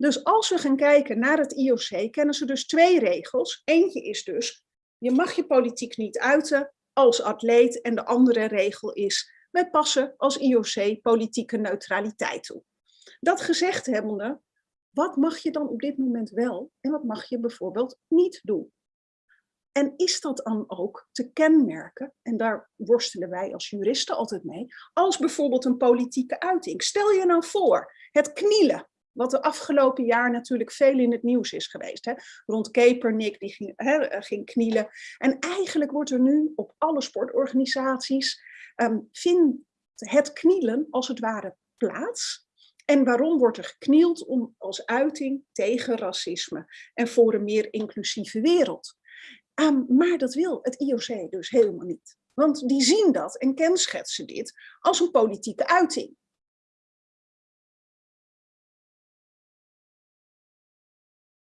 Dus als we gaan kijken naar het IOC, kennen ze dus twee regels. Eentje is dus, je mag je politiek niet uiten als atleet. En de andere regel is, wij passen als IOC politieke neutraliteit toe. Dat gezegd hebbende, wat mag je dan op dit moment wel en wat mag je bijvoorbeeld niet doen? En is dat dan ook te kenmerken, en daar worstelen wij als juristen altijd mee, als bijvoorbeeld een politieke uiting. Stel je nou voor, het knielen, wat de afgelopen jaar natuurlijk veel in het nieuws is geweest. Hè? Rond Kaepernick, die ging, hè, ging knielen. En eigenlijk wordt er nu op alle sportorganisaties, um, vindt het knielen als het ware plaats. En waarom wordt er geknield? Om als uiting tegen racisme en voor een meer inclusieve wereld. Um, maar dat wil het IOC dus helemaal niet. Want die zien dat en kenschetsen dit als een politieke uiting.